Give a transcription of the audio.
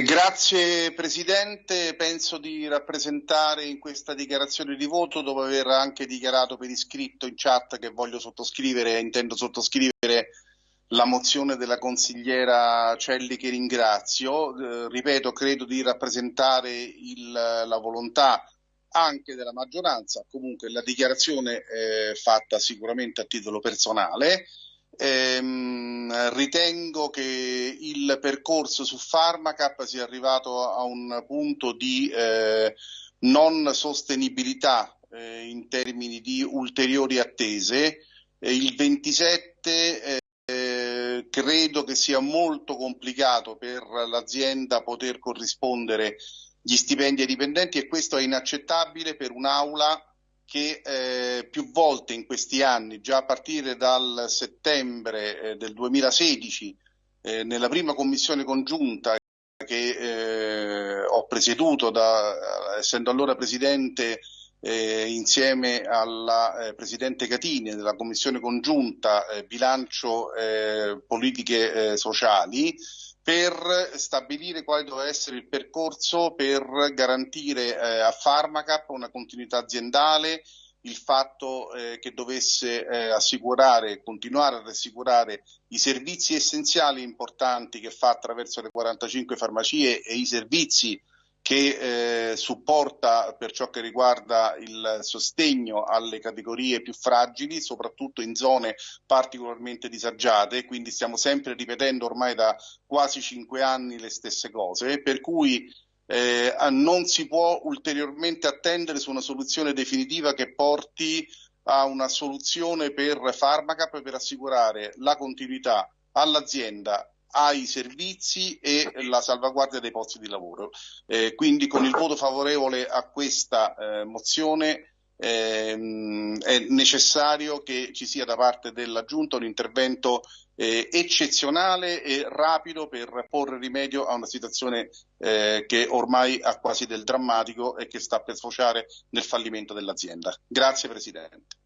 Eh, grazie Presidente, penso di rappresentare in questa dichiarazione di voto, dopo aver anche dichiarato per iscritto in chat che voglio sottoscrivere e intendo sottoscrivere la mozione della consigliera Celli che ringrazio. Eh, ripeto, credo di rappresentare il, la volontà anche della maggioranza, comunque la dichiarazione è fatta sicuramente a titolo personale. Ehm, ritengo che il percorso su Pharmacap sia arrivato a un punto di eh, non sostenibilità eh, in termini di ulteriori attese. Eh, il 27 eh, credo che sia molto complicato per l'azienda poter corrispondere gli stipendi ai dipendenti e questo è inaccettabile per un'aula che eh, più volte in questi anni, già a partire dal settembre eh, del 2016, eh, nella prima commissione congiunta che eh, ho presieduto, da, essendo allora presidente eh, insieme alla eh, presidente Catini della commissione congiunta bilancio politiche sociali, per stabilire quale doveva essere il percorso per garantire eh, a Pharmacap una continuità aziendale, il fatto eh, che dovesse eh, assicurare, continuare ad assicurare i servizi essenziali importanti che fa attraverso le 45 farmacie e i servizi che eh, supporta per ciò che riguarda il sostegno alle categorie più fragili, soprattutto in zone particolarmente disagiate, quindi stiamo sempre ripetendo ormai da quasi cinque anni le stesse cose, per cui eh, non si può ulteriormente attendere su una soluzione definitiva che porti a una soluzione per Pharmacap per assicurare la continuità all'azienda ai servizi e la salvaguardia dei posti di lavoro. Eh, quindi con il voto favorevole a questa eh, mozione ehm, è necessario che ci sia da parte della Giunta un intervento eh, eccezionale e rapido per porre rimedio a una situazione eh, che ormai ha quasi del drammatico e che sta per sfociare nel fallimento dell'azienda. Grazie Presidente.